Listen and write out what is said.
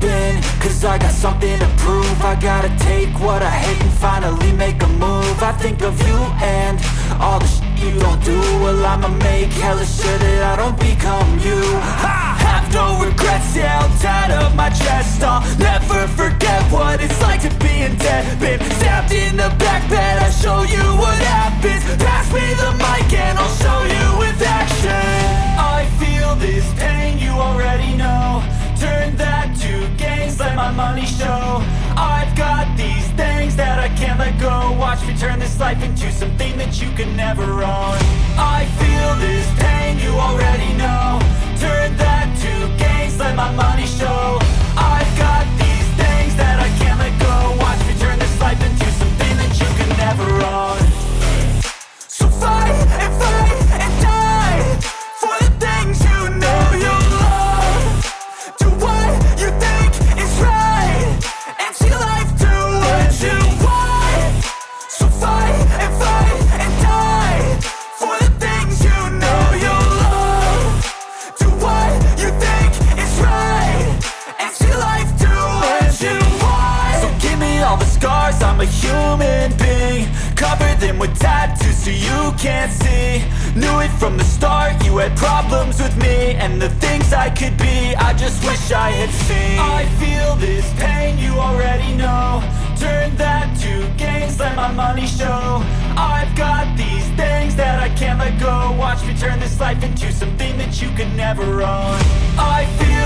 been Cause I got something to prove. I gotta take what I hate and finally make a move. I think of you and all the shit you don't do. Well I'ma make hella sure that I don't become you. I have no regrets, yeah, I'll tie up my chest. I'll never forget what it's like to be in debt. Been stabbed in the back bed, I show you what happens. Pass me the mic and I'll show turn this life into something that you can never own. I feel this I'm a human being Cover them with tattoos so you can't see. Knew it from the start, you had problems with me And the things I could be, I just wish I had seen. I feel this pain, you already know. Turn that to gains, let my money show. I've got these things that I can't let go. Watch me turn this life into something that you can never own. I feel